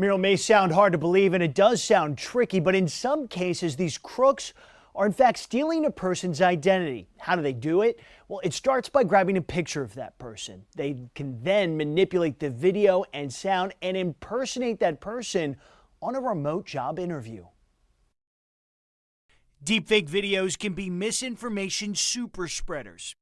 Muriel may sound hard to believe, and it does sound tricky, but in some cases, these crooks are in fact stealing a person's identity. How do they do it? Well, it starts by grabbing a picture of that person. They can then manipulate the video and sound and impersonate that person on a remote job interview. Deepfake videos can be misinformation super spreaders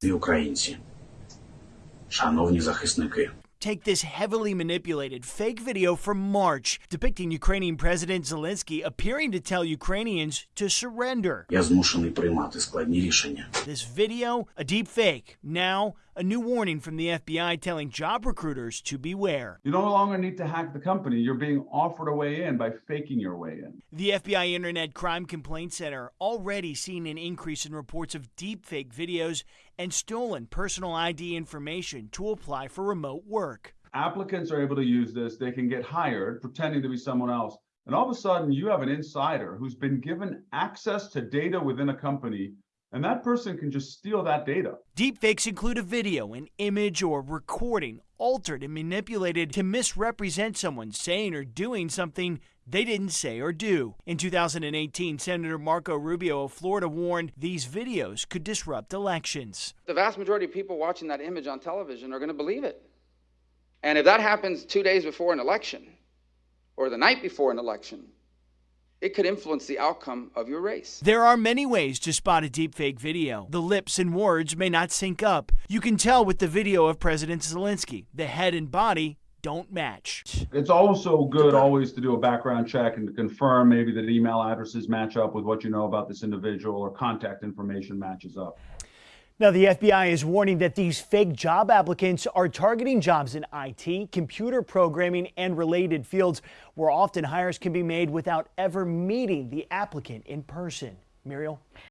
take this heavily manipulated fake video from March depicting Ukrainian President Zelensky appearing to tell Ukrainians to surrender. This video, a deep fake. Now, a new warning from the FBI telling job recruiters to beware. You no longer need to hack the company. You're being offered a way in by faking your way in. The FBI Internet Crime Complaint Center already seen an increase in reports of deepfake videos and stolen personal ID information to apply for remote work. Applicants are able to use this. They can get hired pretending to be someone else. And all of a sudden, you have an insider who's been given access to data within a company, and that person can just steal that data. Deepfakes include a video, an image, or recording altered and manipulated to misrepresent someone saying or doing something they didn't say or do. In 2018, Senator Marco Rubio of Florida warned these videos could disrupt elections. The vast majority of people watching that image on television are going to believe it. And if that happens two days before an election or the night before an election, it could influence the outcome of your race. There are many ways to spot a deepfake video. The lips and words may not sync up. You can tell with the video of President Zelensky. The head and body don't match. It's also good always to do a background check and to confirm maybe that email addresses match up with what you know about this individual or contact information matches up. Now, the FBI is warning that these fake job applicants are targeting jobs in IT, computer programming, and related fields where often hires can be made without ever meeting the applicant in person. Muriel?